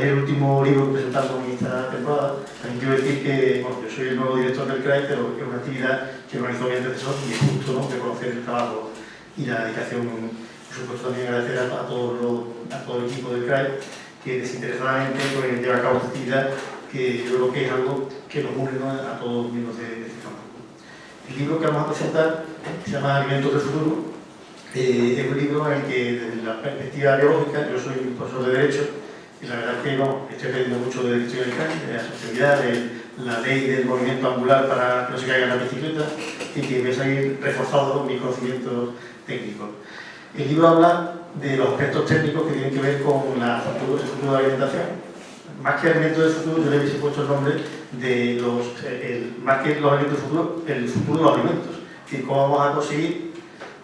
presentarles el último libro que presentamos en esta temporada. También quiero decir que bueno, yo soy el nuevo director del CRAI, pero es una actividad que organizó mi antecesor y es justo ¿no? reconocer el trabajo y la dedicación. Por supuesto, también agradecer a, a, todo, a todo el equipo del CRAI que desinteresadamente pues, lleva a cabo esta actividad que yo creo que es algo que nos une ¿no? a todos los miembros de, de este campo. El libro que vamos a presentar se llama Alimentos del Futuro eh, es un libro en el que, desde la perspectiva biológica, yo soy un profesor de Derecho, y la verdad es que no, estoy aprendiendo mucho de la sociedad, de la ley del movimiento angular para que no se caiga la bicicleta, y que me a ir reforzado mis conocimientos técnicos. El libro habla de los aspectos técnicos que tienen que ver con la, el futuro de la alimentación. Más que alimentos del futuro, yo le he puesto el nombre de los, el, más que los alimentos del futuro, el futuro de los alimentos. Es decir, cómo vamos a conseguir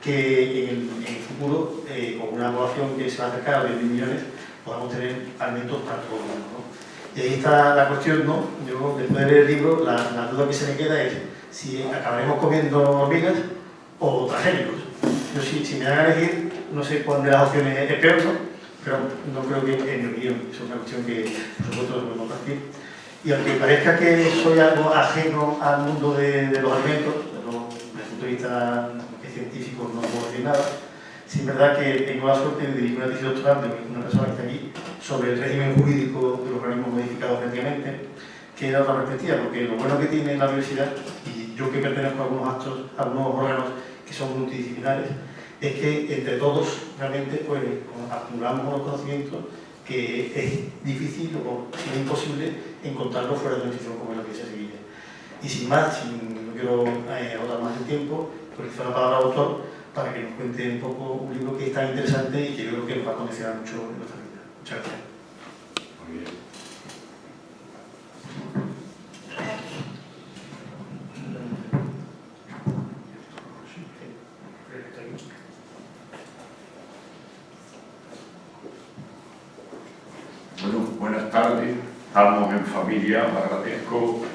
que en, el futuro, eh, con una población que se va a acercar a 20 millones, podamos tener alimentos para todo el mundo. ¿no? Y ahí está la cuestión, ¿no? Yo, después de leer el libro, la, la, duda que se me queda es si acabaremos comiendo hormigas o transgénicos. Yo, si, si me dan a elegir, no sé cuál de las opciones es peor, ¿no? pero no creo que, en mi opinión, es una cuestión que, por supuesto, podemos compartir. Y aunque parezca que soy algo ajeno al mundo de, de los alimentos, desde el punto de vista científicos no puedo decir nada. Sí es verdad que tengo la suerte de dirigir una tesis doctoral de una persona que está aquí sobre el régimen jurídico de los organismos modificados genéticamente, que da otra perspectiva, porque lo bueno que tiene la universidad, y yo que pertenezco a algunos actos, a algunos órganos que son multidisciplinares, es que entre todos realmente pues, acumulamos unos conocimientos que es difícil o es imposible encontrarlo fuera de una institución como la que se Sevilla. Y sin más, sin, no quiero eh, agotar más el tiempo, utilizo la palabra autor para que nos cuente un poco un libro que es tan interesante y que yo creo que nos va a condicionar mucho en nuestra vida. Muchas gracias. Muy bien. Bueno, buenas tardes. Estamos en familia. Agradezco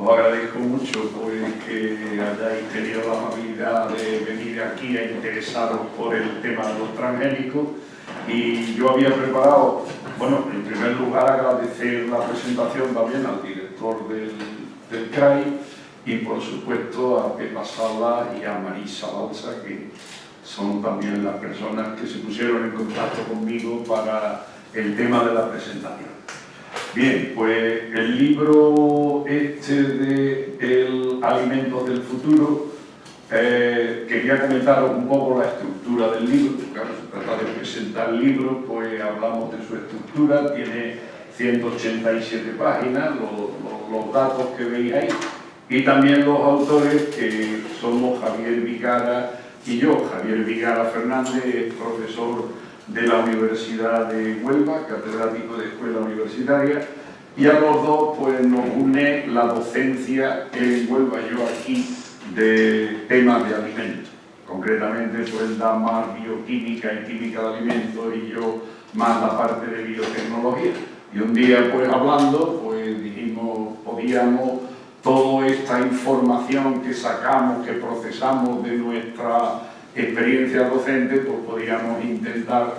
os agradezco mucho pues, que hayáis tenido la amabilidad de venir aquí a interesaros por el tema de los transgénicos y yo había preparado, bueno, en primer lugar agradecer la presentación también al director del, del CRAI y por supuesto a Pepa Sala y a Marisa Balsa que son también las personas que se pusieron en contacto conmigo para el tema de la presentación. Bien, pues el libro este de el Alimentos del Futuro, eh, quería comentaros un poco la estructura del libro, claro, se trata de presentar el libro, pues hablamos de su estructura, tiene 187 páginas, los, datos que veis ahí, y también los autores que somos Javier Vigara y yo. Javier Vigara Fernández profesor de la Universidad de Huelva, catedrático de escuela universitaria, y a los dos pues, nos une la docencia en Huelva, yo aquí, de temas de alimentos. Concretamente, pues da más bioquímica y química de alimentos y yo más la parte de biotecnología. Y un día, pues hablando, pues dijimos, podíamos toda esta información que sacamos, que procesamos de nuestra experiencia docente, pues podríamos intentar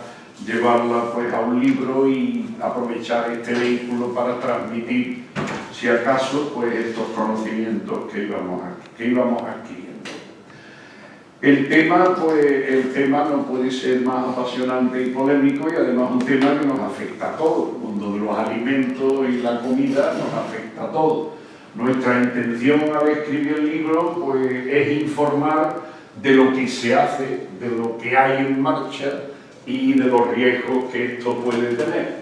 llevarla pues a un libro y aprovechar este vehículo para transmitir, si acaso, pues estos conocimientos que íbamos, que íbamos adquiriendo. El tema, pues, el tema no puede ser más apasionante y polémico y además un tema que nos afecta a todos. El mundo de los alimentos y la comida nos afecta a todos. Nuestra intención al escribir el libro pues, es informar de lo que se hace, de lo que hay en marcha y de los riesgos que esto puede tener.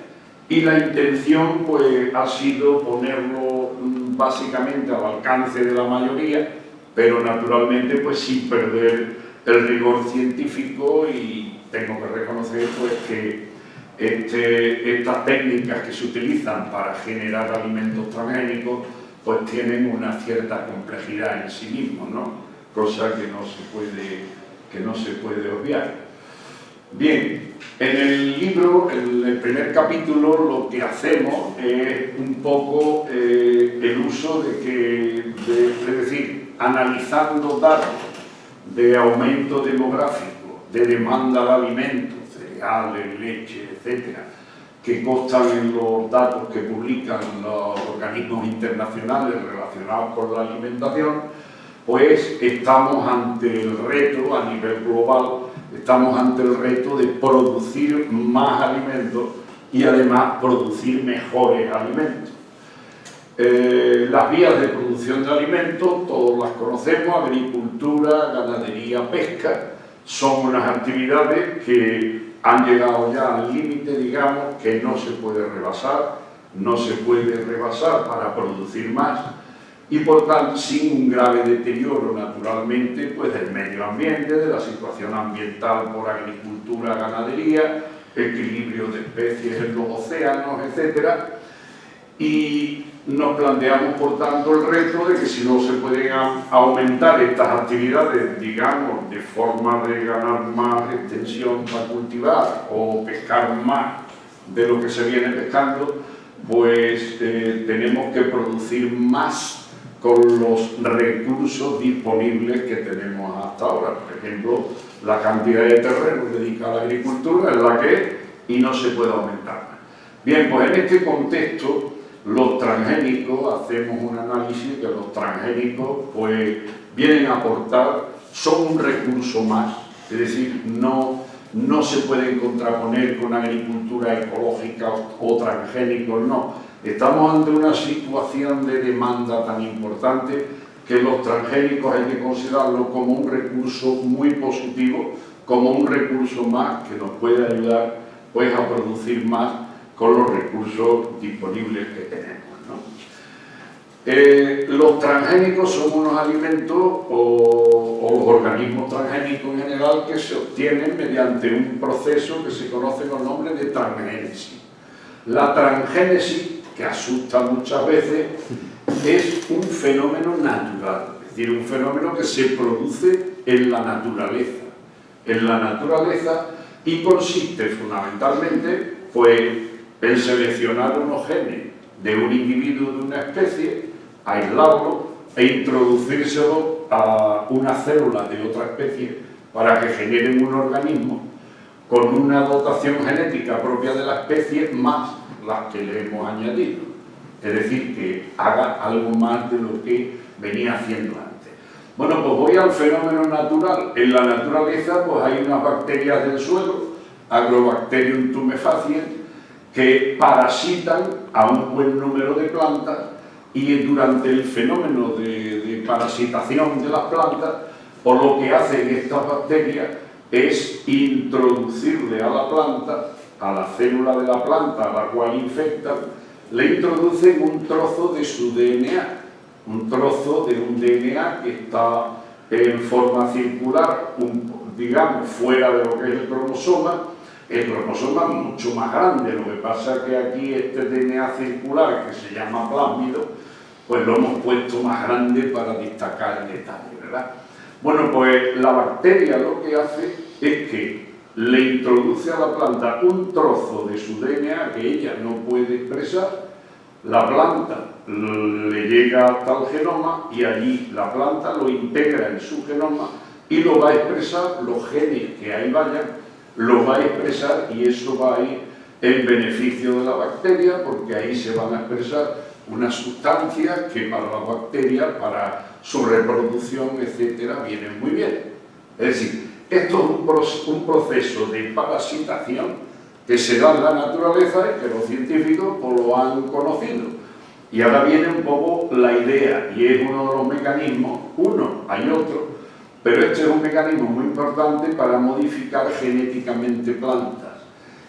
Y la intención pues, ha sido ponerlo mm, básicamente al alcance de la mayoría, pero naturalmente pues, sin perder el rigor científico y tengo que reconocer pues, que este, estas técnicas que se utilizan para generar alimentos transgénicos pues tienen una cierta complejidad en sí mismos, ¿no? cosa que no se puede, que no se puede obviar. Bien, en el libro, en el primer capítulo, lo que hacemos es un poco eh, el uso de que, es decir, analizando datos de aumento demográfico, de demanda de alimentos, cereales, leche, etcétera, que constan en los datos que publican los organismos internacionales relacionados con la alimentación, pues estamos ante el reto a nivel global, estamos ante el reto de producir más alimentos y además producir mejores alimentos. Eh, las vías de producción de alimentos, todos las conocemos, agricultura, ganadería, pesca, son unas actividades que han llegado ya al límite, digamos, que no se puede rebasar, no se puede rebasar para producir más y por tanto sin un grave deterioro naturalmente pues del medio ambiente, de la situación ambiental por agricultura, ganadería, equilibrio de especies en los océanos, etc. Y nos planteamos por tanto el reto de que si no se pueden aumentar estas actividades, digamos, de forma de ganar más extensión para cultivar o pescar más de lo que se viene pescando, pues eh, tenemos que producir más con los recursos disponibles que tenemos hasta ahora. Por ejemplo, la cantidad de terreno dedicada a la agricultura es la que es y no se puede aumentar. Bien, pues en este contexto, los transgénicos, hacemos un análisis que los transgénicos pues, vienen a aportar, son un recurso más, es decir, no, no se pueden contraponer con agricultura ecológica o transgénicos, no, Estamos ante una situación de demanda tan importante que los transgénicos hay que considerarlo como un recurso muy positivo, como un recurso más que nos puede ayudar pues, a producir más con los recursos disponibles que tenemos. Eh, los transgénicos son unos alimentos o, o, los organismos transgénicos en general que se obtienen mediante un proceso que se conoce con el nombre de transgénesis. La transgénesis que asusta muchas veces, es un fenómeno natural, es decir, un fenómeno que se produce en la naturaleza. En la naturaleza y consiste fundamentalmente pues, en seleccionar unos genes de un individuo de una especie, aislarlo e introducírselo a una célula de otra especie para que generen un organismo con una dotación genética propia de la especie más las que le hemos añadido. Es decir, que haga algo más de lo que venía haciendo antes. Bueno, pues voy al fenómeno natural. En la naturaleza pues hay unas bacterias del suelo, Agrobacterium tumefaciens, que parasitan a un buen número de plantas y durante el fenómeno de, parasitación de las plantas, por lo que hacen estas bacterias es introducirle a la planta a la célula de la planta a la cual infectan, le introducen un trozo de su DNA, un trozo de un DNA que está en forma circular, digamos, fuera de lo que es el cromosoma, el cromosoma es mucho más grande, lo que pasa es que aquí este DNA circular, que se llama plásmido, pues lo hemos puesto más grande para destacar el detalle, ¿verdad? Bueno, pues la bacteria lo que hace es que le introduce a la planta un trozo de su DNA que ella no puede expresar, la planta le llega hasta el genoma y allí la planta lo integra en su genoma y lo va a expresar, los genes que ahí vayan, lo va a expresar y eso va a ir en beneficio de la bacteria porque ahí se van a expresar unas sustancias que para la bacteria, para su reproducción, etcétera, vienen muy bien. Es decir, esto es un, proceso de parasitación que se da en la naturaleza y que los científicos pues, lo han conocido. Y ahora viene un poco la idea, y es uno de los mecanismos, uno, hay otro, pero este es un mecanismo muy importante para modificar genéticamente plantas.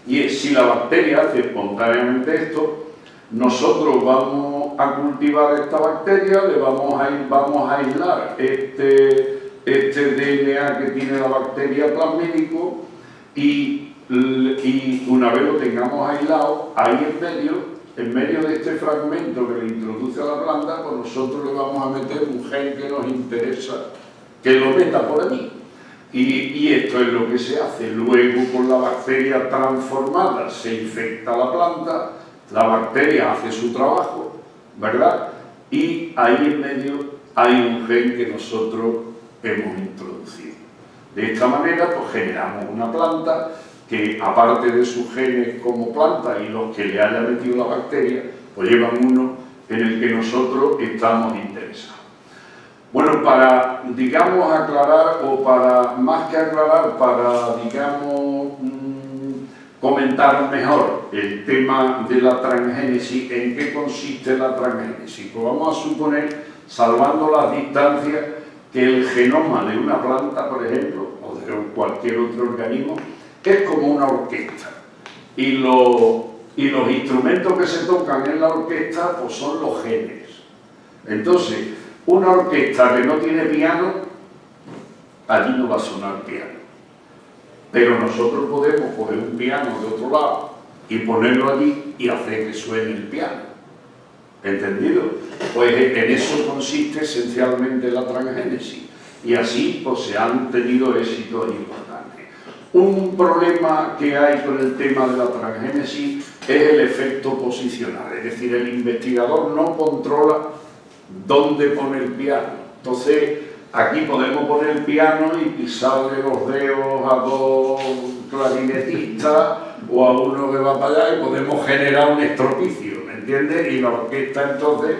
Y si la bacteria hace espontáneamente esto, nosotros vamos a cultivar esta bacteria, le vamos a, vamos a aislar este este DNA que tiene la bacteria plasmídico y una vez lo tengamos aislado, ahí en medio, en medio de este fragmento que le introduce a la planta, pues nosotros le vamos a meter un gen que nos interesa, que lo meta por. Y, y, esto es lo que se hace. Luego, con la bacteria transformada, se infecta la planta, la bacteria hace su trabajo, ¿verdad? Y ahí en medio hay un gen que nosotros hemos introducido. De esta manera, pues generamos una planta que, aparte de sus genes como planta y los que le haya metido la bacteria, pues llevan uno en el que nosotros estamos interesados. Bueno, para, digamos, aclarar, o para, más que aclarar, para, digamos, mm, comentar mejor el tema de la transgénesis, en qué consiste la transgénesis. Pues vamos a suponer, salvando las distancias, que el genoma de una planta, por ejemplo, o de cualquier otro organismo, es como una orquesta. Y, los instrumentos que se tocan en la orquesta pues son los genes. Entonces, una orquesta que no tiene piano, allí no va a sonar piano. Pero nosotros podemos coger un piano de otro lado y ponerlo allí y hacer que suene el piano. ¿Entendido? Pues en eso consiste esencialmente la transgénesis. Y así pues, se han tenido éxitos importantes. Un problema que hay con el tema de la transgénesis es el efecto posicional. Es decir, el investigador no controla dónde pone el piano. Entonces, aquí podemos poner el piano y pisarle los dedos a dos clarinetistas o a uno que va para allá y podemos generar un estropicio, ¿me entiendes? Y la orquesta entonces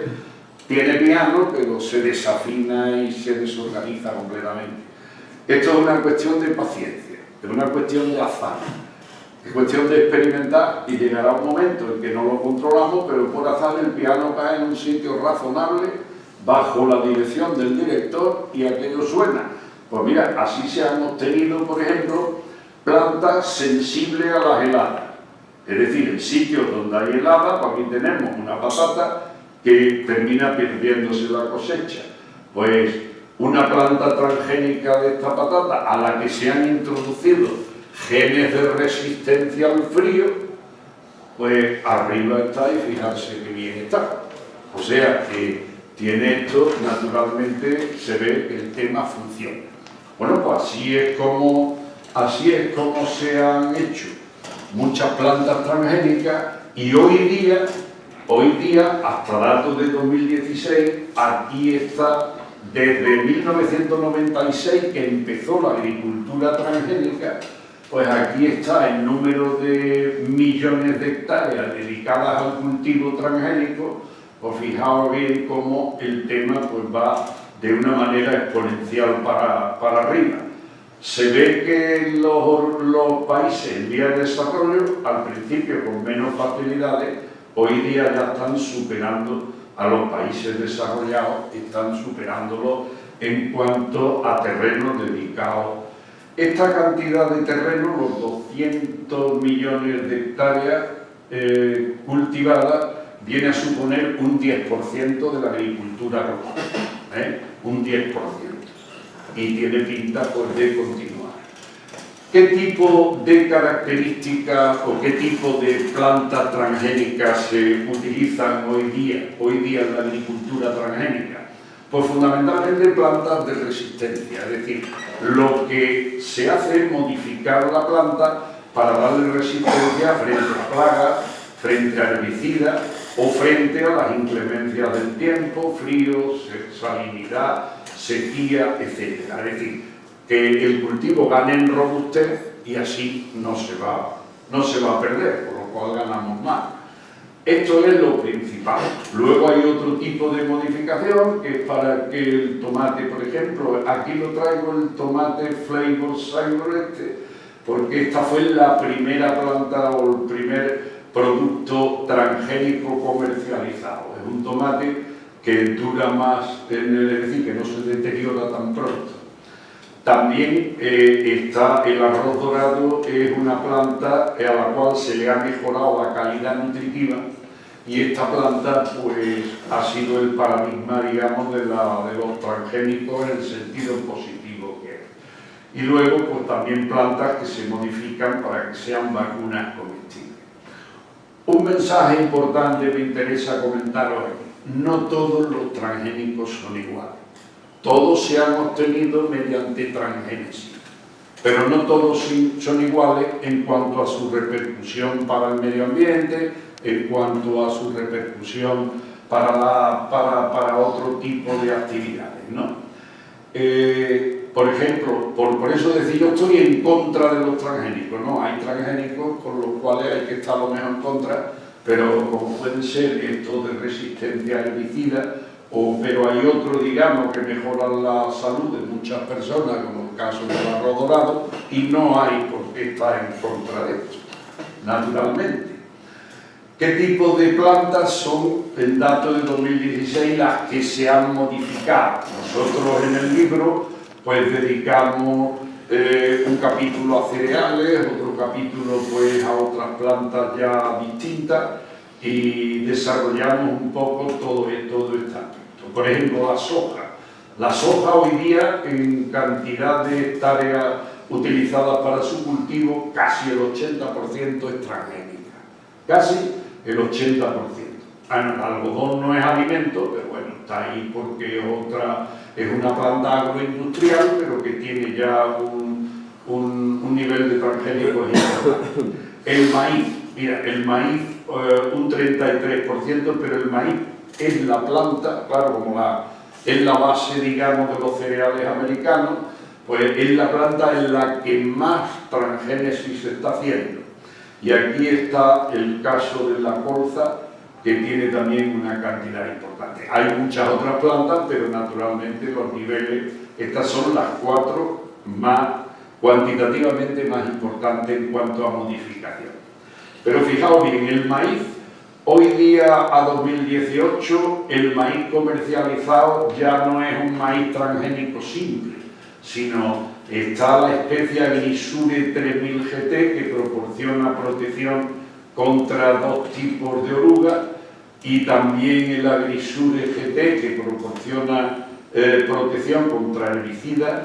tiene piano, pero se desafina y se desorganiza completamente. Esto es una cuestión de paciencia, es una cuestión de azar. Es cuestión de experimentar y llegará un momento en que no lo controlamos, pero por azar el piano cae en un sitio razonable, bajo la dirección del director y aquello suena. Pues mira, así se han obtenido, por ejemplo, plantas sensibles a las heladas. Es decir, en sitios donde hay helada, pues aquí tenemos una patata que termina perdiéndose la cosecha. Pues una planta transgénica de esta patata a la que se han introducido genes de resistencia al frío, pues arriba está y fijarse que bien está. O sea que tiene esto, naturalmente se ve que el tema funciona. Bueno, pues así es como, así es como se han hecho muchas plantas transgénicas y hoy día, hoy día, hasta datos de 2016, aquí está desde 1996 que empezó la agricultura transgénica pues aquí está el número de millones de hectáreas dedicadas al cultivo transgénico, pues fijaos bien cómo el tema pues va de una manera exponencial para, para arriba. Se ve que los, países en vía de desarrollo, al principio con menos facilidades, hoy día ya están superando a los países desarrollados, están superándolos en cuanto a terrenos dedicados esta cantidad de terreno, los 200 millones de hectáreas eh, cultivadas, viene a suponer un 10% de la agricultura rural, ¿eh? un 10%, y tiene pinta pues, de continuar. ¿Qué tipo de características o qué tipo de plantas transgénicas se utilizan hoy día, hoy día en la agricultura transgénica? Pues fundamentalmente plantas de resistencia, es decir, lo que se hace es modificar la planta para darle resistencia frente a plagas, frente a herbicidas o frente a las inclemencias del tiempo, frío, salinidad, sequía, etc. Es decir, que el cultivo gane en robustez y así no se va, no se va a perder, por lo cual ganamos más. Esto es lo principal. Luego hay otro tipo de modificación que es para que el tomate, por ejemplo, aquí lo traigo el tomate Flavor Savor este, porque esta fue la primera planta o el primer producto transgénico comercializado. Es un tomate que dura más, en el, decir, que no se deteriora tan pronto. También eh, está el arroz dorado, es una planta a la cual se le ha mejorado la calidad nutritiva y esta planta pues, ha sido el paradigma, digamos, de, la, de los transgénicos en el sentido positivo que es. y luego pues también plantas que se modifican para que sean vacunas comestibles. Un mensaje importante me interesa comentar hoy. No todos los transgénicos son iguales. Todos se han obtenido mediante transgénesis, pero no todos son iguales en cuanto a su repercusión para el medio ambiente, en cuanto a su repercusión para, para, para otro tipo de actividades. ¿no? Eh, por ejemplo, por, por, eso decir, yo estoy en contra de los transgénicos, ¿no? Hay transgénicos con los cuales hay que estar lo mejor en contra, pero como pueden ser estos de resistencia herbicida, o, pero hay otros, digamos, que mejoran la salud de muchas personas, como el caso del arroz dorado, y no hay por qué estar en contra de esto, naturalmente. ¿Qué tipo de plantas son, en datos de 2016, las que se han modificado? Nosotros en el libro pues dedicamos eh, un capítulo a cereales, otro capítulo pues a otras plantas ya distintas y desarrollamos un poco todo, todo este ámbito. Por ejemplo, la soja. La soja hoy día, en cantidad de hectáreas utilizadas para su cultivo, casi el 80% es transgénica. Casi el 80%. Bueno, el algodón no es alimento, pero bueno, está ahí porque otra, es una planta agroindustrial, pero que tiene ya un, un, nivel de transgénicos. El maíz, mira, el maíz eh, un 33%, pero el maíz es la planta, claro, como la, es la base, digamos, de los cereales americanos, pues es la planta en la que más transgénesis se está haciendo. Y aquí está el caso de la colza, que tiene también una cantidad importante. Hay muchas otras plantas, pero naturalmente los niveles, estas son las cuatro más cuantitativamente más importantes en cuanto a modificación. Pero fijaos bien, el maíz, hoy día a 2018, el maíz comercializado ya no es un maíz transgénico simple, sino está la especie Agrisure 3000 GT que proporciona protección contra dos tipos de orugas y también el Agrisure GT que proporciona eh, protección contra herbicidas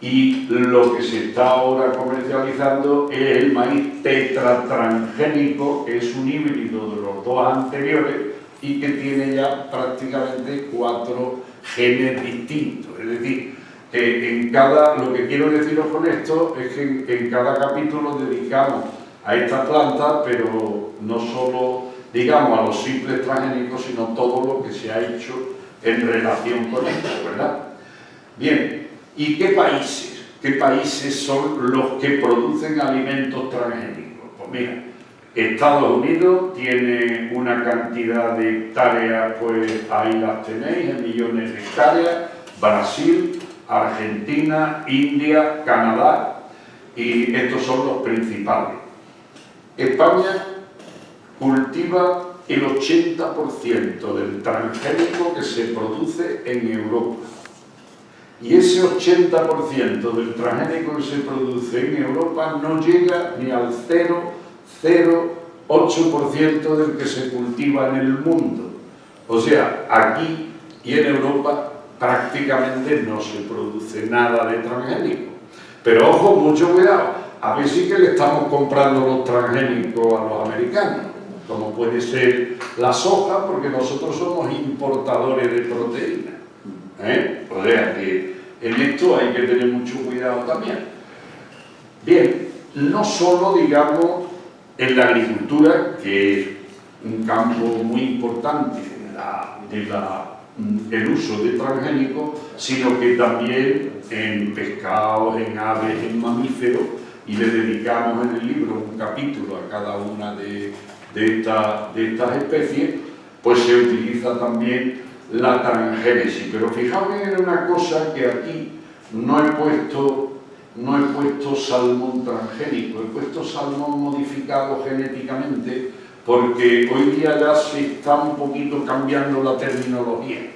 y lo que se está ahora comercializando es el maíz tetratransgénico, que es un híbrido de los dos anteriores y que tiene ya prácticamente cuatro genes distintos. Es decir, en cada, lo que quiero deciros con esto es que en, en cada capítulo dedicamos a esta planta, pero no solo, digamos, a los simples transgénicos, sino todo lo que se ha hecho en relación con esto, ¿verdad? Bien, ¿y qué países? ¿Qué países son los que producen alimentos transgénicos? Pues mira, Estados Unidos tiene una cantidad de hectáreas, pues ahí las tenéis, en millones de hectáreas, Brasil, Argentina, India, Canadá, y estos son los principales. España cultiva el 80% del transgénico que se produce en Europa. Y ese 80% del transgénico que se produce en Europa no llega ni al 0,08% del que se cultiva en el mundo. O sea, aquí y en Europa prácticamente no se produce nada de transgénico. Pero ojo, mucho cuidado, a ver si que le estamos comprando los transgénicos a los americanos, como puede ser la soja, porque nosotros somos importadores de proteínas. ¿eh? O sea que en esto hay que tener mucho cuidado también. Bien, no solo, digamos, en la agricultura, que es un campo muy importante de la el uso de transgénicos, sino que también en pescados, en aves, en mamíferos, y le dedicamos en el libro un capítulo a cada una de, de, de estas especies, pues se utiliza también la transgénesis. Pero fijaos en una cosa que aquí no he puesto, no he puesto salmón transgénico, he puesto salmón modificado genéticamente, porque hoy día ya se está un poquito cambiando la terminología.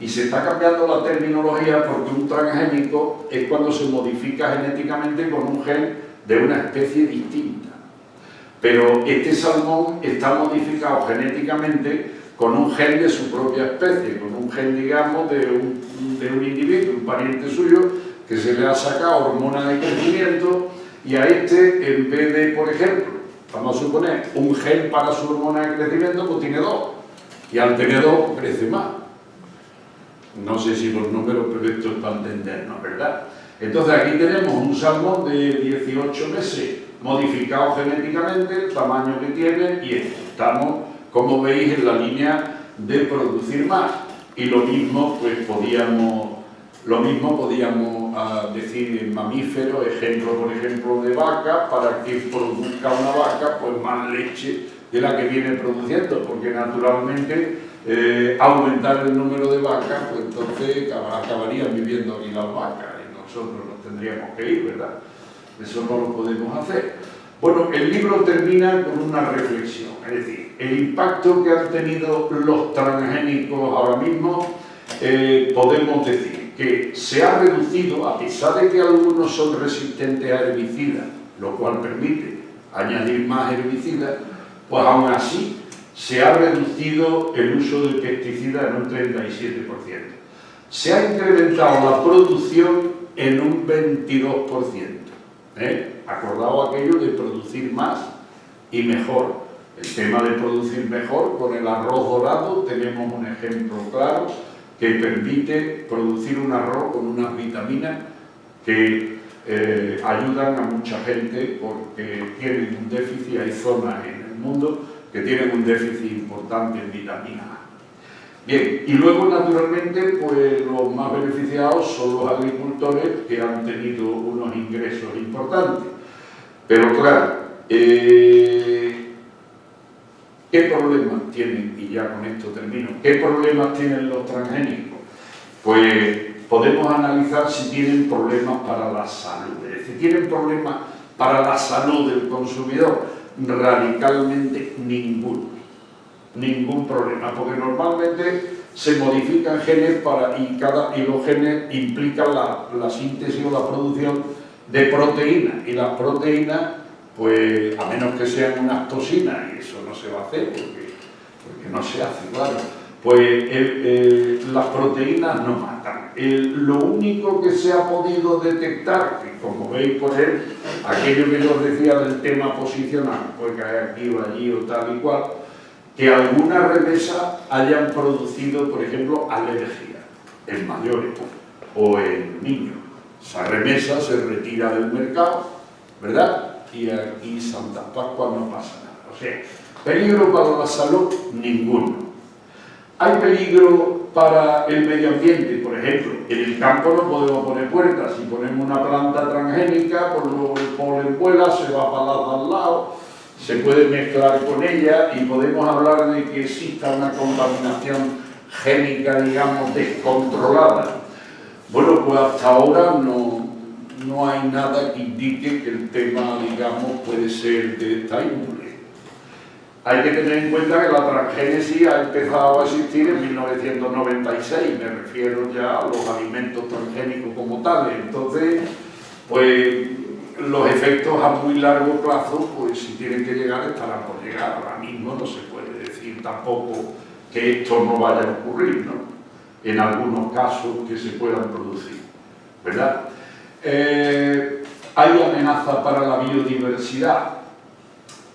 Y se está cambiando la terminología porque un transgénico es cuando se modifica genéticamente con un gen de una especie distinta. Pero este salmón está modificado genéticamente con un gen de su propia especie, con un gen, digamos, de un, de un individuo, un pariente suyo, que se le ha sacado hormona de crecimiento y a este, en vez de, por ejemplo, vamos a suponer, un gen para su hormona de crecimiento, pues tiene dos. Y al tener dos, crece más. No sé si los números, pero esto es para entendernos, ¿verdad? Entonces aquí tenemos un salmón de 18 meses modificado genéticamente, el tamaño que tiene y estamos, como veis, en la línea de producir más. Y lo mismo, pues podíamos, lo mismo podíamos ah, decir en mamíferos, ejemplo, por ejemplo, de vaca, para que produzca una vaca, pues más leche de la que viene produciendo, porque naturalmente eh, aumentar el número de vacas, pues entonces acabarían viviendo aquí las vacas nosotros nos tendríamos que ir, ¿verdad? Eso no lo podemos hacer. Bueno, el libro termina con una reflexión, es decir, el impacto que han tenido los transgénicos ahora mismo, eh, podemos decir que se ha reducido, a pesar de que algunos son resistentes a herbicidas, lo cual permite añadir más herbicidas, pues aún así se ha reducido el uso de pesticidas en un 37%. Se ha incrementado la producción en un 22%. ¿eh? Acordado aquello de producir más y mejor. El tema de producir mejor, con el arroz dorado tenemos un ejemplo claro que permite producir un arroz con unas vitaminas que eh, ayudan a mucha gente porque tienen un déficit, hay zonas en el mundo que tienen un déficit importante en vitamina A. Bien, y luego naturalmente pues los más beneficiados son los agricultores que han tenido unos ingresos importantes. Pero claro, eh, ¿qué problemas tienen? Y ya con esto termino. ¿Qué problemas tienen los transgénicos? Pues podemos analizar si tienen problemas para la salud. Es decir, tienen problemas para la salud del consumidor radicalmente ninguno, ningún problema, porque normalmente se modifican genes para, y, cada, y los genes implican la, la síntesis o la producción de proteínas, y las proteínas, pues a menos que sean unas toxinas, y eso no se va a hacer porque, porque no se hace, claro, pues las proteínas no matan. lo único que se ha podido detectar, que como veis por él, aquello que yo os decía del tema posicional, puede caer aquí o allí o tal y cual, que algunas remesas hayan producido, por ejemplo, alergia en mayores o en niños. Esa remesa se retira del mercado, ¿verdad? Y aquí Santa Pascua no pasa nada. O sea, peligro para la salud, ninguno. Hay peligro para el medio ambiente, por ejemplo, en el campo no podemos poner puertas, si ponemos una planta transgénica, por luego el polen vuela, se va para al lado, se puede mezclar con ella y podemos hablar de que exista una contaminación génica, digamos, descontrolada. Bueno, pues hasta ahora no, no hay nada que indique que el tema, digamos, puede ser de esta índole. Hay que tener en cuenta que la transgénesis ha empezado a existir en 1996, me refiero ya a los alimentos transgénicos como tales. Entonces, pues los efectos a muy largo plazo, pues si tienen que llegar, estarán por llegar. Ahora mismo no se puede decir tampoco que esto no vaya a ocurrir, ¿no? En algunos casos que se puedan producir, ¿verdad? Eh, hay amenazas para la biodiversidad,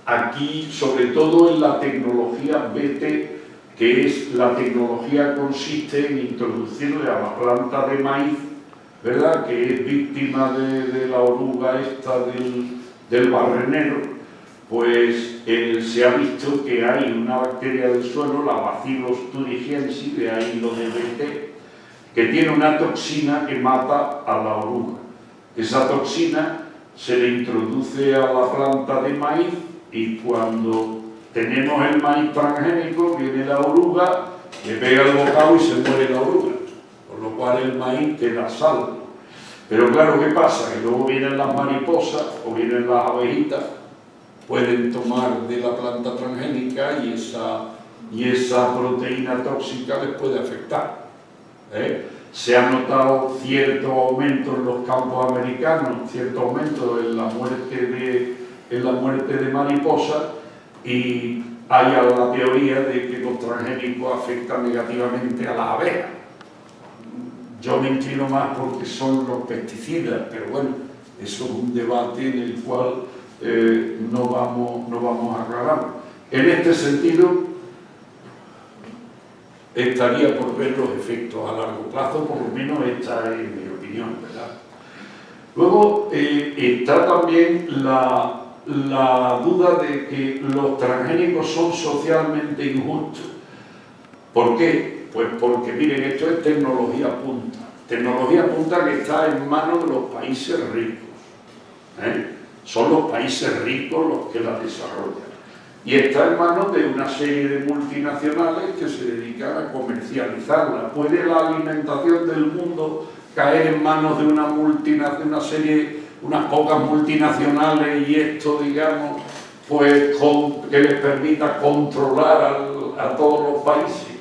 aquí, sobre todo en la tecnología BT, que es la tecnología consiste en introducirle a la planta de maíz, ¿verdad?, que es víctima de, la oruga esta del, del barrenero, pues se ha visto que hay una bacteria del suelo, la Bacillus thuringiensis, de ahí lo de BT, que tiene una toxina que mata a la oruga. Esa toxina se le introduce a la planta de maíz y cuando tenemos el maíz transgénico, viene la oruga, le pega el bocado y se muere la oruga, cual el maíz queda salvo. Pero claro, ¿qué pasa? Que luego vienen las mariposas o vienen las abejitas, pueden tomar de la planta transgénica y esa, y esa proteína tóxica les puede afectar. ¿eh? Se ha notado cierto aumento en los campos americanos, cierto aumento en la muerte de en la muerte de mariposas y hay la teoría de que los transgénicos afectan negativamente a las abejas. Yo me inclino más porque son los pesticidas, pero bueno, eso es un debate en el cual eh, no, vamos, no vamos a aclarar. En este sentido, estaría por ver los efectos a largo plazo, por lo menos esta es mi opinión, ¿verdad? Luego eh, está también la, la duda de que los transgénicos son socialmente injustos. ¿Por qué? Pues porque, miren, esto es tecnología punta. Tecnología punta que está en manos de los países ricos. ¿eh? Son los países ricos los que la desarrollan. Y está en manos de una serie de multinacionales que se dedican a comercializarla. ¿Puede la alimentación del mundo caer en manos de una multinacional, una serie, unas pocas multinacionales y esto, digamos, pues que les permita controlar a todos los países?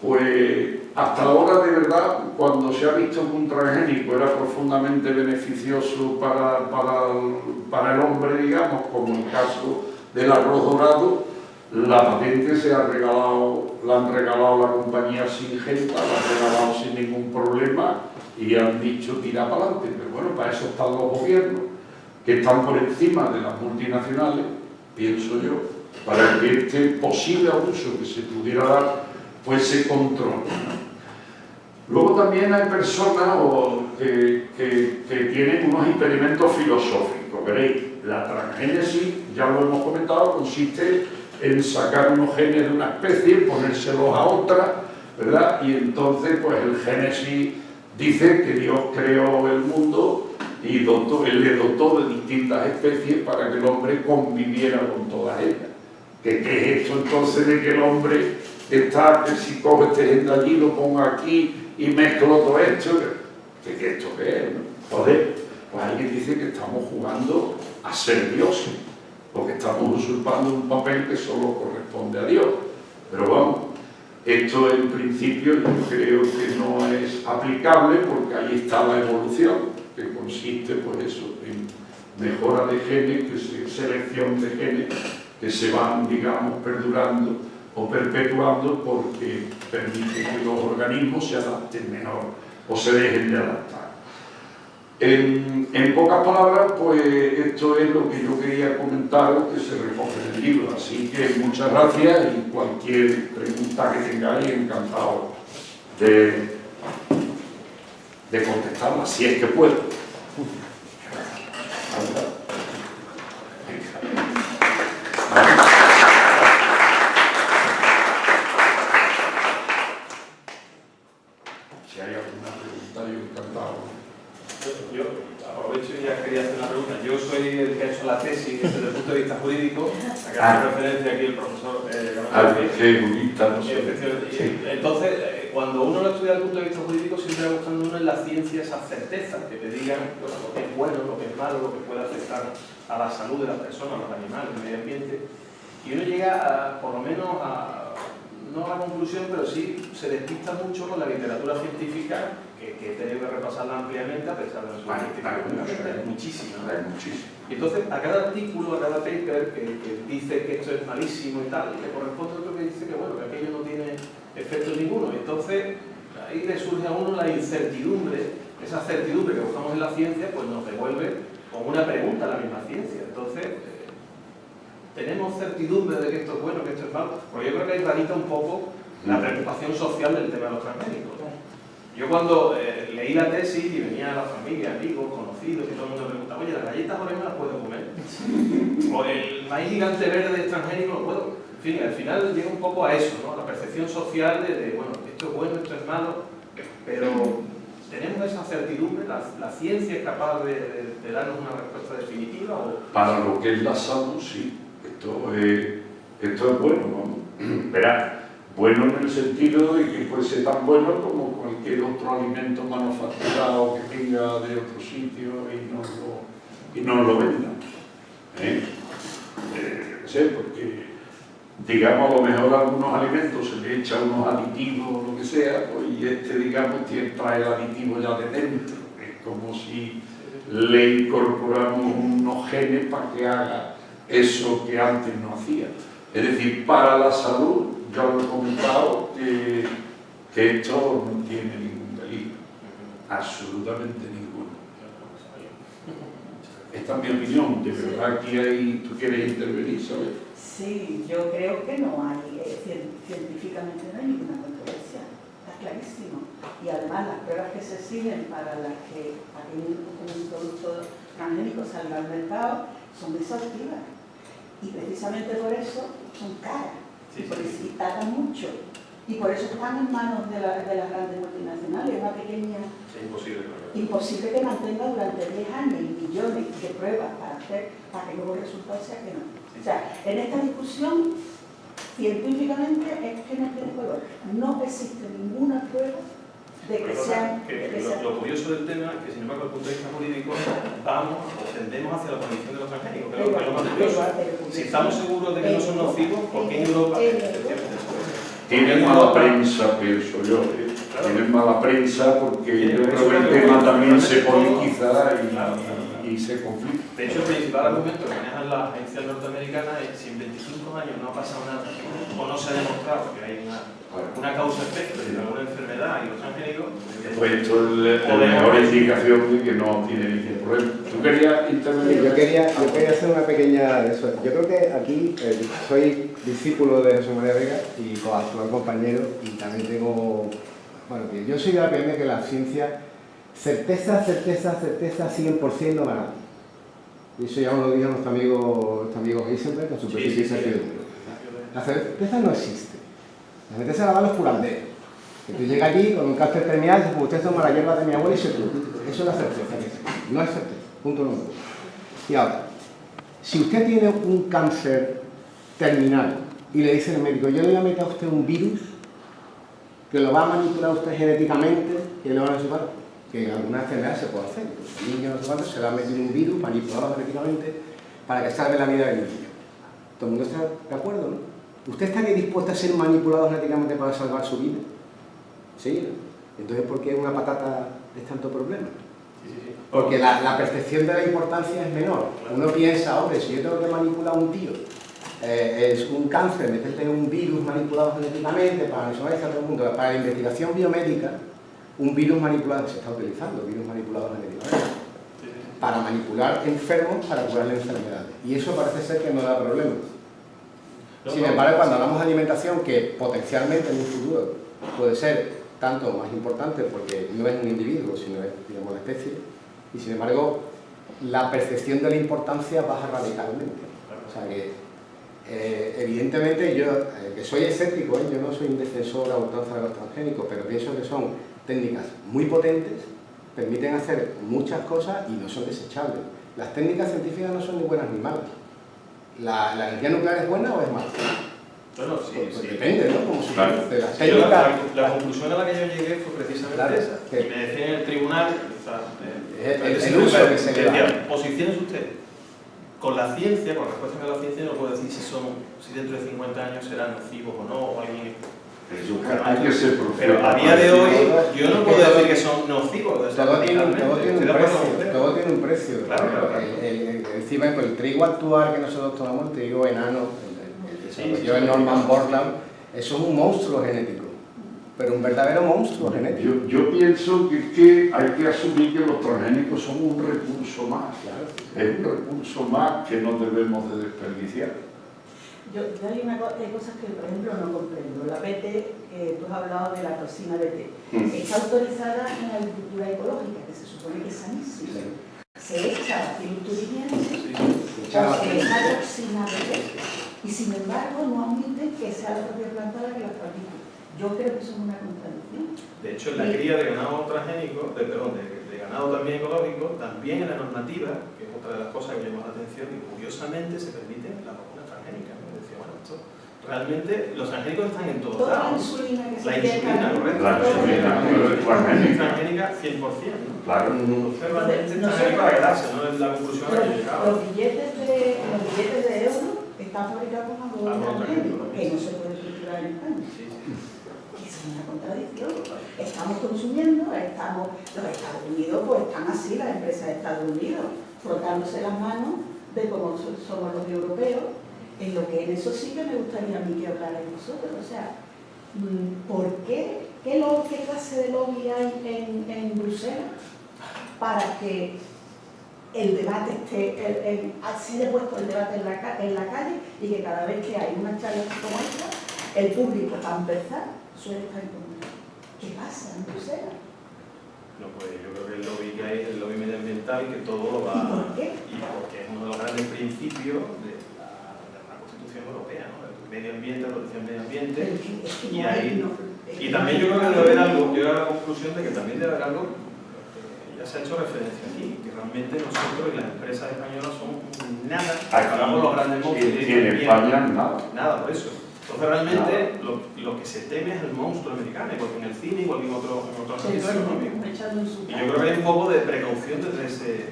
Pues hasta ahora, de verdad, cuando se ha visto que un transgénico era profundamente beneficioso para, para, el hombre, digamos, como el caso del arroz dorado, la patente se ha regalado, la han regalado la compañía Singenta, la han regalado sin ningún problema y han dicho tira para adelante. Pero bueno, para eso están los gobiernos, que están por encima de las multinacionales, pienso yo, para que este posible abuso que se pudiera dar pues se controla. Luego también hay personas que, tienen unos experimentos filosóficos. Veréis, la transgénesis, ya lo hemos comentado, consiste en sacar unos genes de una especie, ponérselos a otra, ¿verdad? Y entonces, pues el génesis dice que Dios creó el mundo y le dotó de distintas especies para que el hombre conviviera con todas ellas. ¿Qué, qué es esto entonces de que el hombre está, que si coge este de allí, lo pongo aquí y mezclo todo esto, ¿qué, qué esto qué es? Joder, pues alguien dice que estamos jugando a ser dioses, porque estamos usurpando un papel que solo corresponde a Dios. Pero vamos, esto en principio yo creo que no es aplicable porque ahí está la evolución, que consiste pues eso, en mejora de genes, que selección de genes que se van, digamos, perdurando o perpetuando porque permite que los organismos se adapten mejor o se dejen de adaptar. En, en, pocas palabras, pues esto es lo que yo quería comentaros que se recoge en el libro. Así que muchas gracias y cualquier pregunta que tengáis, encantado de, de contestarla, si es que puedo. Entonces, eh, cuando uno lo estudia desde el punto de vista jurídico, siempre va buscando uno en la ciencia esas certezas que te digan lo que es bueno, lo que es malo, lo que puede afectar a la salud de las personas, a los animales, al medio ambiente. Y uno llega, por lo menos, a, no a la conclusión, pero sí se despista mucho con la literatura científica, que, he tenido que repasarla ampliamente, a pesar de ser científica, muchísima. muchísimo. Y entonces, a cada artículo, a cada paper que, dice que esto es malísimo y tal, le corresponde otro que dice que, bueno, que aquello no tiene efecto ninguno. Entonces, ahí le surge a uno la incertidumbre, esa certidumbre que buscamos en la ciencia, pues nos devuelve con una pregunta a la misma ciencia. Entonces, eh, ¿tenemos certidumbre de que esto es bueno, que esto es malo? Porque yo creo que ahí radica un poco la preocupación social del tema de los transgénicos. Yo cuando eh, leí la tesis y venía la familia, amigos, conocidos, y todo el mundo me preguntaba, oye, ¿las galletas me las puedo comer? o el maíz gigante verde extranjero no lo puedo. En fin, al final llega un poco a eso, ¿no? La percepción social de, bueno, esto es bueno, esto es malo, pero ¿tenemos esa certidumbre? ¿La, ciencia es capaz de, darnos una respuesta definitiva? O... Para lo que es la salud, sí. Esto es, esto es bueno, vamos. Bueno en el sentido de que puede ser tan bueno como cualquier otro alimento manufacturado que venga de otro sitio y no lo, y no lo venda. ¿Eh? Eh, sé, porque digamos a lo mejor a algunos alimentos se le echa unos aditivos o lo que sea, pues, y este digamos trae el aditivo ya de dentro. Es como si le incorporamos unos genes para que haga eso que antes no hacía. Es decir, para la salud ya lo he comentado, que, esto no tiene ningún allí. Absolutamente ninguno. Esta es mi opinión, de verdad que hay, tú quieres intervenir, ¿sabes? Sí, yo creo que no hay, eh, cien- científicamente no hay ninguna controversia, está clarísimo. Y además las pruebas que se siguen para las que para que un, un producto transgénico salga al mercado son exhaustivas. Y precisamente por eso son caras, Sí, sí, porque sí. si tardan mucho. Y por eso están en manos de, la- de las grandes multinacionales, una pequeña Es imposible. imposible que mantenga durante 10 años y millones de pruebas para hacer para que luego el resultado sea que no. O sea, en esta discusión, científicamente es que no tiene color. No existe ninguna prueba de que Pero sean... que de que lo, sean- lo curioso del tema es que, sin embargo, desde el punto de vista jurídico, vamos o tendemos hacia la prohibición de los transgénicos, que es lo que es lo más curioso. Si estamos seguros de que no son nocivos, ¿por qué en Europa? Tienen mala prensa, pienso yo. ¿eh? Tienen mala prensa porque yo creo que el tema también se politiza y, y se conflicta. De hecho, el principal argumento que manejan las agencias norteamericanas es si en 25 años no ha pasado nada o no se ha demostrado que hay una, una causa-efecto de alguna enfermedad y los transgénicos, Pues esto es la mejor indicación de que no tiene ningún problema. ¿Tú querías Sí, intervenir? Yo quería, yo quería hacer una pequeña de eso. Yo creo que aquí eh, soy discípulo de José María Vega y actual compañero y también tengo, bueno, que yo soy de la opinión de que la ciencia, certeza, certeza, certeza 100% no gana. Y eso ya lo dijo nuestro amigo, nuestro amigo Heisenberg con su Sí, sí, sí. La certeza no existe. La certeza la dan los curanderos. Que tú llegas allí con un cáncer terminal y dices, pues usted toma la hierba de mi abuela y se cura. Eso es la certeza. que existe. No es certeza. Punto número uno. Y ahora, si usted tiene un cáncer terminal y le dice el médico, yo le voy a meter a usted un virus que lo va a manipular usted genéticamente, que le van a llevar, que en algunas enfermedades se puede hacer. Al niño no sé cuánto, se le va a meter un virus manipulado genéticamente para que salve la vida del niño. ¿Todo el mundo está de acuerdo, no? ¿Usted estaría dispuesto a ser manipulado genéticamente para salvar su vida? Sí. ¿no? Entonces, ¿por qué una patata es tanto problema? Porque la, la percepción de la importancia es menor. Uno piensa, hombre, si yo tengo que manipular a un tío, eh, es un cáncer, meterte un virus manipulado genéticamente para todo el mundo. Para la investigación biomédica, un virus manipulado, se está utilizando, virus manipulados genéticamente, para manipular enfermos para curarle enfermedades. Y eso parece ser que no da problema. Sin embargo, cuando hablamos de alimentación, que potencialmente en un futuro puede ser tanto más importante porque no es un individuo, sino es digamos, la especie, y sin embargo, la percepción de la importancia baja radicalmente. O sea que, eh, evidentemente, yo, eh, que soy escéptico, ¿eh? yo no soy un defensor a ultranza de los transgénicos, pero pienso que son técnicas muy potentes, permiten hacer muchas cosas y no son desechables. Las técnicas científicas no son ni buenas ni malas. ¿La, la energía nuclear es buena o es mala? Bueno, sí, Pues, pues sí. depende, ¿no? Como se Claro. de las Sí, yo la, técnicas. la- la conclusión a la que yo llegué fue precisamente Claro, esa. que- Y me decía en el tribunal, eh, El- el- decía, el uso que se decía, posiciónese usted. Con la ciencia, con respuesta a la ciencia, no puedo decir si son, si dentro de 50 años serán nocivos o no, o alguien Hay que ser. Pero a día de hoy, yo no puedo decir que son nocivos. o sea, Todo tiene, todo tiene precio, todo tiene un precio. Claro, claro, claro. El, el- el- encima, pues, el trigo actual que nosotros tomamos, el trigo enano, el, el- el que Sí, sí, el sí. Norman Borlaug, eso es un monstruo genético, pero un verdadero monstruo genético. Yo, yo pienso que, que hay que asumir que los transgénicos son un recurso más. Claro. Es un recurso más que no debemos de desperdiciar. Yo, yo hay, una, hay cosas que, por ejemplo, no comprendo. La BT, que tú has hablado de la toxina BT, Mm. está autorizada en la agricultura ecológica, que se supone que es sanísima. Se echa filturiense Sí, es una toxina BT. Y sin embargo, no admiten que sea la propia planta la que la fabrica. Yo creo que eso es una contradicción. De hecho, en la cría de ganado transgénico, de, perdón, de, de ganado también ecológico, también en la normativa, que es otra de las cosas que me llamó la atención, y curiosamente se permiten las vacunas transgénicas. ¿no? Decía, bueno, esto, realmente los transgénicos están en todos lados. insulina que se La insulina, correcto. La insulina, pero es transgénica. transgénica 100%. ¿no? Claro. Entonces, realmente No está sé. ahí para quedarse, ¿no? Es la conclusión a la que he Los, llegado. los billetes de, los billetes de euro están fabricados con algodón no, transgénico, que no se puede cultivar en España. Sí, sí. Es una contradicción. Estamos consumiendo, estamos, los Estados Unidos pues están así, las empresas de Estados Unidos, frotándose las manos de cómo so- somos los europeos, en lo que en eso sí que me gustaría a mí que hablarais vosotros. O sea, mm, ¿por qué ¿qué, lo- qué clase de lobby hay en, en Bruselas para que el debate esté, el, el- así de puesto el debate en la, en la calle y que cada vez que hay una charla como esta, el público, para empezar, suele estar en contra? ¿Qué pasa en Bruselas? No, pues yo creo que el lobby que hay es el lobby medioambiental que todo lo ¿Y va... por qué? Y porque es uno de los grandes principios de la, de la Constitución Europea, ¿no? El medio ambiente, la protección medio ambiente. Y ahí- Y también yo creo que debe haber algo, yo a la conclusión de que también debe haber algo, eh, ya se ha hecho referencia aquí, que realmente nosotros y las empresas españolas son nada, comparamos los grandes monstruos. Y en España nada. Nada, por eso. Entonces realmente lo, lo que se teme es el monstruo americano, igual que en el cine, igual que en otros en otros Sí, ámbitos sí, económicos. me echando en su Y yo creo que hay un poco de precaución desde ese...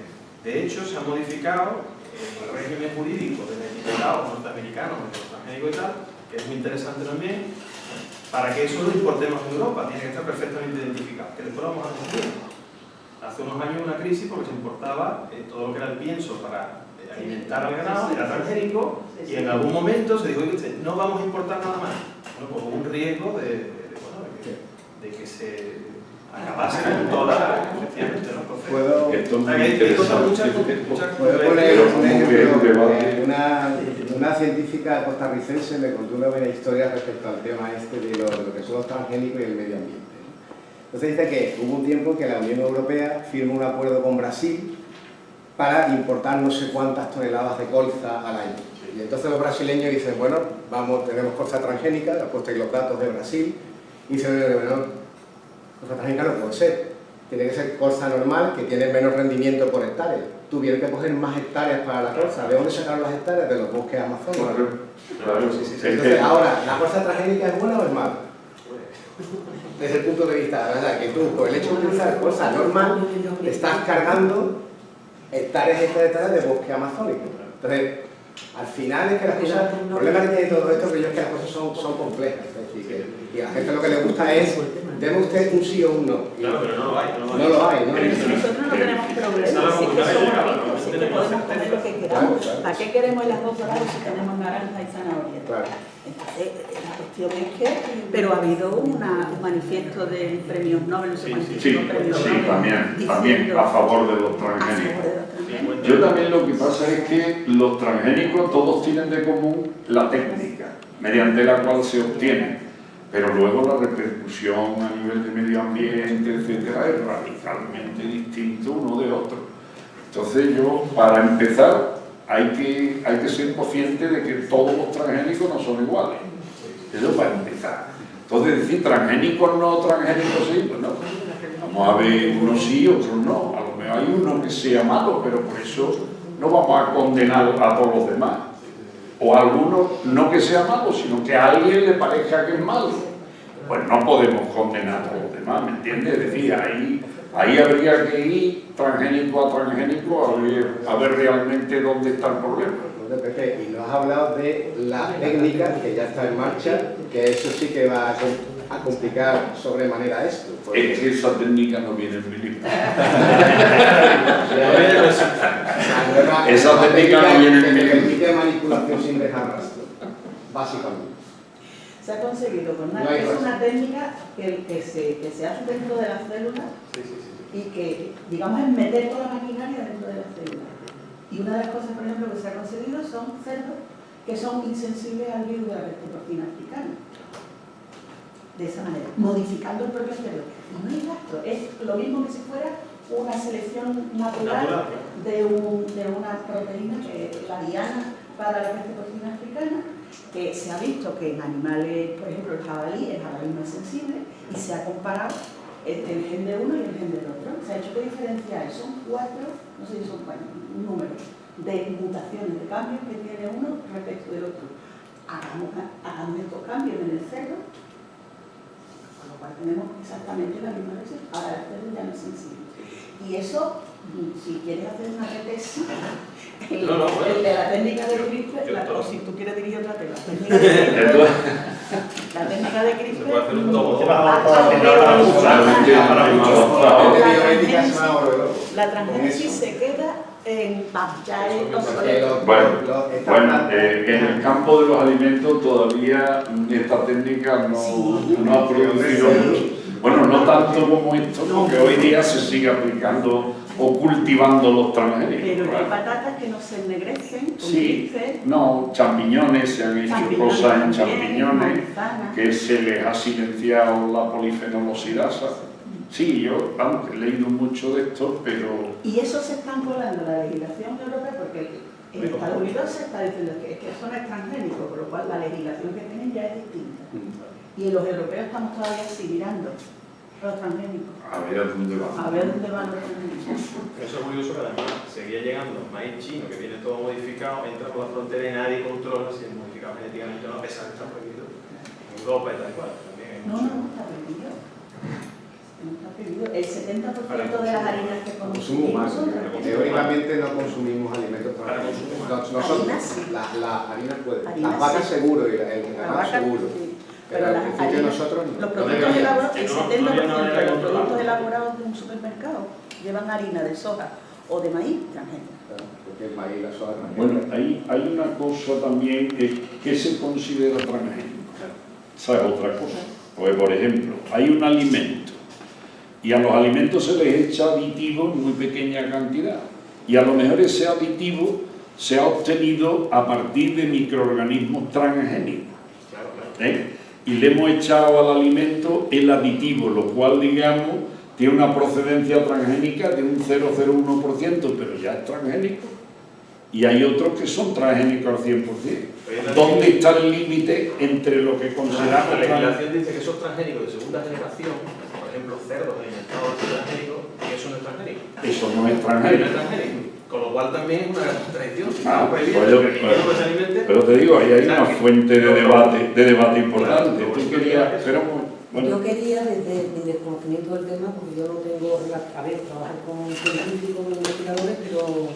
De hecho, se ha modificado el régimen jurídico del etiquetado norteamericano, de los transgénicos que es muy interesante también, para que eso lo importemos en Europa, tiene que estar perfectamente identificado, que después lo vamos a decidir. Hace unos años una crisis porque se importaba eh, todo lo que era el pienso para eh, alimentar al ganado, era transgénico, y en algún momento se dijo, "Oye, no vamos a importar nada más. Bueno, pues hubo un riesgo de, de- de, bueno, de que, de que se acabase con toda, efectivamente. Entonces, Puedo, Esto es muy puedo poner un ejemplo. Una, una científica costarricense me contó una buena historia respecto al tema este de lo, de lo que son los transgénicos y el medio ambiente. Entonces dice que hubo un tiempo que la Unión Europea firmó un acuerdo con Brasil para importar no sé cuántas toneladas de colza al año. Y entonces los brasileños dicen, bueno, vamos, tenemos colza transgénica, ahí los datos de Brasil, y dicen, bueno, colza transgénica no puede ser, tiene que ser colza normal que tiene menos rendimiento por hectárea. Tuvieron que coger más hectáreas para la colza. ¿De dónde sacaron las hectáreas? De los bosques amazónicos. Claro, claro, sí, sí, sí. Entonces, ahora, ¿la colza transgénica es buena o es mala? Desde el punto de vista, ¿verdad? Que tú, por el hecho de utilizar colza normal, te estás cargando hectáreas y hectáreas de bosque amazónico. Entonces, al final es que las cosas, el problema que tiene todo esto es que las cosas son, son complejas. Es decir, que, y a la gente lo que le gusta es, deme usted un sí o un no. Claro, pero no lo hay, no lo hay. no lo hay, ¿no? Pero si nosotros no tenemos problemas, si es que somos ricos, si es que podemos comer lo que queramos. ¿Para qué queremos el arroz dorado si tenemos naranja y zanahoria? Claro. Entonces, la cuestión es que, pero ha habido una, un manifiesto de premios Nobel, no sé Sí, Sí, premios sí, Nobel, también, también a favor de los a favor transgénicos. de los transgénicos. Yo también lo que pasa es que los transgénicos todos tienen de común la técnica mediante la cual se obtienen, pero luego la repercusión a nivel de medio ambiente, etcétera, es radicalmente distinto uno de otro. Entonces yo, para empezar, hay que, hay que ser consciente de que todos los transgénicos no son iguales. Eso para empezar. Entonces decir transgénicos no, transgénicos sí, pues no. Vamos a ver unos sí, otros no. A lo mejor hay uno que sea malo, pero por eso no vamos a condenar a todos los demás. O a alguno no que sea malo, sino que a alguien le parezca que es malo. Pues no podemos condenar a los demás, ¿me entiendes? Es ahí, ahí habría que ir transgénico a transgénico a ver, a ver realmente dónde está el problema. y nos has hablado de la técnica que ya está en marcha, que eso sí que va a, a complicar sobremanera esto. porque- Es que esa técnica no viene en mi libro. la nueva- Esa la técnica no viene en que mi libro. permite manipulación sin dejar rastro, básicamente. Se ha conseguido con una, No es una técnica que, que, se, que se hace dentro de las células Sí, sí, sí. y que, digamos, es meter toda la maquinaria dentro de las células. Y una de las cosas, por ejemplo, que se ha conseguido son cerdos que son insensibles al virus de la retroporcina africana. De esa manera, modificando el propio cerdo. Y no hay gasto, es lo mismo que si fuera una selección natural, Natural. De, un- de una proteína que es la diana para la peste porcina africana, que se ha visto que en animales, por ejemplo, el jabalí, el jabalí es sensible, y se ha comparado el, el gen de uno y el gen del otro. Se ha hecho que diferencia hay, son cuatro, no sé si son cuatro, un número de mutaciones, de cambios que tiene uno respecto del otro. Hagamos, hagamos estos cambios en el cerdo, lo cual tenemos exactamente la misma versión. Ahora el no es sensible. Y eso, mm, si quieres hacer una retesis, el, No, no, bueno. el de la técnica de CRISPR, la- todo. o si tú quieres dirigir otra técnica, la técnica de CRISPR, la técnica de CRISPR, Se puede hacer un tomo. mm, la transgénesis se queda en los- Bueno, Bueno, eh, en el campo de los alimentos todavía esta técnica no, Sí. no ha producido Sí. Bueno, no tanto como esto, porque hoy día se sigue aplicando o cultivando los transgénicos. Pero hay patatas que no se ennegrecen, Sí, no, champiñones, se han hecho champiñones cosas en champiñones que se les ha silenciado la polifenolosidasa. Sí, yo vamos, he leído mucho de esto, pero Y eso se está colando en la legislación europea porque en Estados Unidos se está diciendo que, es que eso no es transgénico, por lo cual la legislación que tienen ya es distinta. Y los europeos estamos todavía así mirando los transgénicos. a ver a dónde A vamos. ver dónde van los transgénicos. Eso es curioso que además seguía llegando maíz chino que viene todo modificado, entra por la frontera y nadie controla si es modificado genéticamente o no, a pesar de que está prohibido en Europa y tal cual. También No, no está prohibido. No está prohibido. El 70% de las harinas que consumimos humano. son. Teóricamente no consumimos alimentos Para transgénicos. consumo Nos- Nosotros, Harina sí. la, la harina puede. Harina Las vacas sí. seguro y la- el ganado seguro. sí. Pero Pero las harinas- nosotros no. Los No productos deberíamos. elaborados, el no- 70% todavía no había de los productos elaborados de un supermercado llevan harina de soja o de maíz transgénica. Claro, Porque el maíz, la soja Bueno, transgénica. hay, hay una cosa también que, que se considera transgénico. ¿Sabes otra cosa? Pues, por ejemplo, hay un alimento y a los alimentos se les echa aditivo en muy pequeña cantidad. Y a lo mejor ese aditivo se ha obtenido a partir de microorganismos transgénicos. ¿eh? Y le hemos echado al alimento el aditivo, lo cual, digamos, tiene una procedencia transgénica de un 0,01%, pero ya es transgénico. Y hay otros que son transgénicos al 100%. ¿Dónde está el límite entre lo que La consideramos transgénico? legislación dice que esos transgénicos de segunda generación, cerdos alimentados de transgénicos, que eso no es transgénico. Eso no es No transgénico. es transgénico. Con lo cual también es una traición. Si Ah, pues yo- que el alimente, Pero te digo, ahí hay una fuente de debate, de debate importante. Claro. Tú querías, pero bueno, Yo quería, desde mi desconocimiento del tema, porque yo no tengo, a ver, trabajo con científicos, con investigadores, pero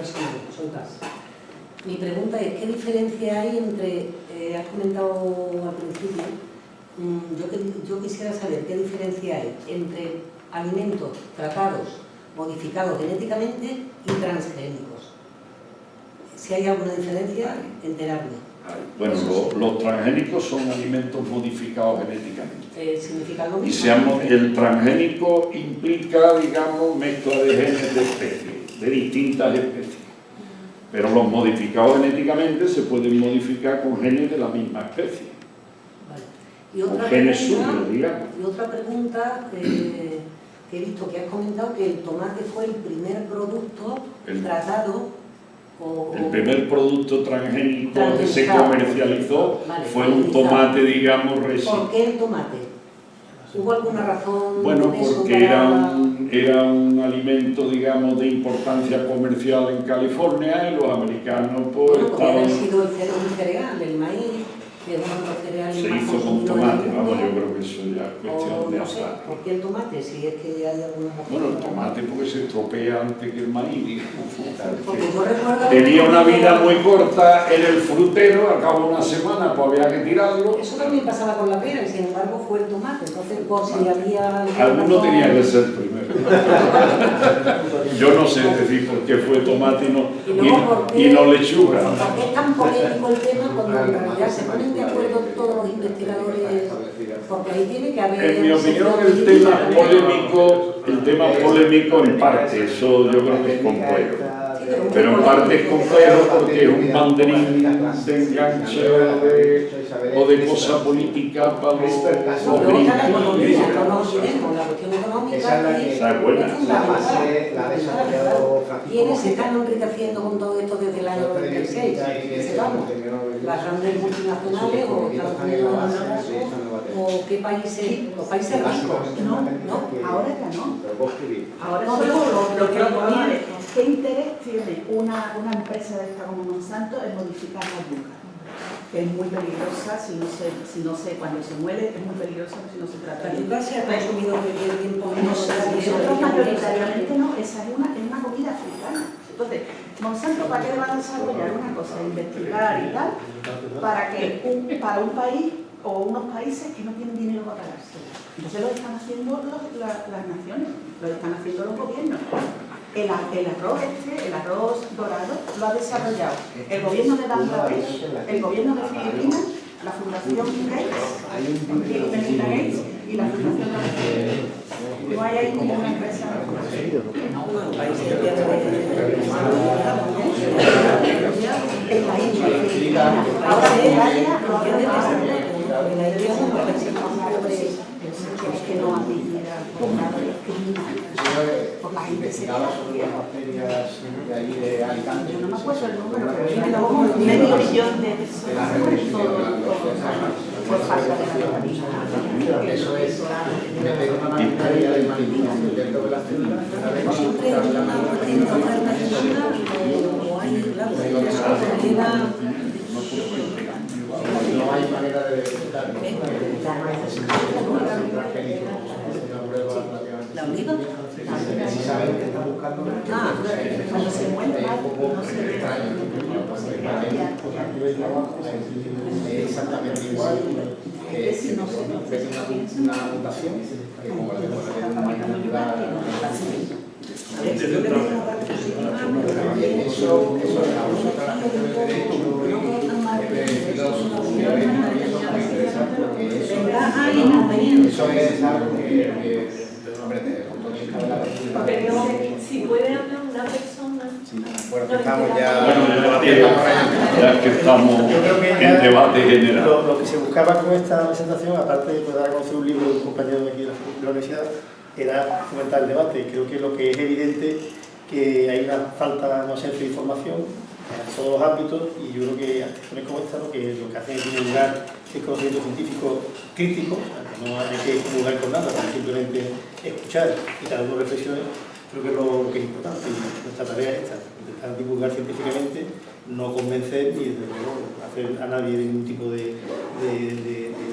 así, soltas. Mi pregunta es, ¿qué diferencia hay entre, eh, has comentado al principio, yo, que- yo quisiera saber qué diferencia hay entre alimentos tratados, modificados genéticamente y transgénicos? Si hay alguna diferencia, enterarme. bueno, lo- los transgénicos son alimentos modificados genéticamente. Eh, ¿Significa lo Y mismo? seamos, el transgénico implica, digamos, mezcla de genes de especies, de distintas especies. Pero los modificados genéticamente se pueden modificar con genes de la misma especie. Y otra pregunta- digamos. Y otra pregunta eh, que he visto que has comentado que el tomate fue el primer producto El- tratado o, El primer producto transgénico que se comercializó Vale, fue un tomate, digamos, residual. ¿Por qué el tomate? ¿Hubo alguna razón? Bueno, porque era un, era un alimento, digamos, de importancia comercial en California y los americanos pues Bueno, estaban... sido el cereal, el maíz, que es Se hizo con tomate, vamos, yo creo que eso ya es O cuestión de no sé. ¿por qué el tomate? Si es que hay alguna razón. Bueno, el tomate porque se estropea antes que el maíz. Tenía una vida muy corta en el frutero, al cabo de una semana pues había que tirarlo. Eso también pasaba con la pera y sin embargo fue el tomate. Entonces, por si había... Alguno tenía que ser primero. Yo no sé decir por qué fue tomate y no, Y ¿por y, no lechuga. ¿Por qué es tan polémico el tema cuando en realidad se ponen de acuerdo todos los investigadores? Porque ahí tiene que haber... En mi opinión el tema polémico, el tema polémico en parte, eso yo creo que es complejo. Pero en parte es complejo porque es un banderín de enganche o de, o de cosa política para los, Esa es buena. ¿Quiénes se están enriqueciendo con todo esto desde el año 96? Que sepamos. Las grandes multinacionales o Estados Unidos o qué países, los países ricos. No, no, ahora ya no. Ahora No, lo que ¿Qué interés tiene una, una empresa de esta como Monsanto en modificar la yuca? Que es muy peligrosa si no se, si no se, cuando se muere es muy peligrosa si no se trata La yuca se ha consumido tiempo No nosotros mayoritariamente no, esa es una, es una comida africana. Entonces, Monsanto, ¿para qué van a desarrollar una cosa? Investigar y tal, para que un, para un país o unos países que no tienen dinero para pagarse. Entonces lo están haciendo los- la- las naciones. lo están haciendo los gobiernos. El, el arroz este, el arroz dorado, lo ha desarrollado el gobierno de Bangladesh, el gobierno de Filipinas, la Fundación Gates, y Melinda Gates y la Fundación de No hay ahí ninguna empresa. En la India, Filipinas. Ahora Bulgaria lo ha desarrollado. Que no hay por la gente se investigaba sobre las bacterias de ahí de Alicante. Yo no me acuerdo el número, pero medio millón de personas por falta de la. Eso es meter una bacteria de manipulación dentro de las células. una vez Siempre hay que la una distinta alternativa o hay, claro, eso lleva No hay manera de detectar. la oliva. Precisamente está buscando Ah, Cuando se encuentra, un poco no se exactamente igual. que si no se una una mutación que como la de una molécula a ver, si yo le veo una parte positiva, pero también eso eso es la eso es algo que Pero si puede hablar una persona. bueno estamos ya ya, que estamos en debate general. Lo, que se buscaba con esta presentación, aparte de poder conocer un libro de un compañero de aquí de la, universidad, era fomentar el debate. Creo que lo que es evidente que hay una falta, no ausencia de información en todos los ámbitos y yo creo que acciones como esta lo que, lo que hacen es divulgar el conocimiento científico crítico, no hay que divulgar con nada, sino simplemente escuchar y cada uno reflexione, creo que es lo, que es importante y nuestra tarea es esta, intentar divulgar científicamente, no convencer ni desde luego hacer a nadie ningún tipo de,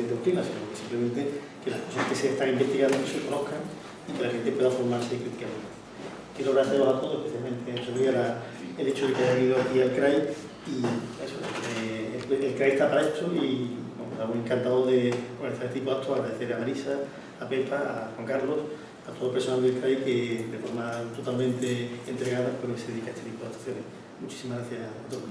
doctrina, sino que simplemente que las cosas que se están investigando se conozcan y que la gente pueda formarse críticamente. Quiero agradeceros a todos, especialmente en Sevilla, la- el hecho de que hayan ido aquí al CRAI y eso, eh, el, CRAI está para esto y bueno, estamos encantados de organizar este tipo de actos, agradecer a Marisa, a Pepa, a Juan Carlos, a todo el personal del CRAI que de forma totalmente entregada pues, se dedica a este tipo de actuaciones. Muchísimas gracias a todos.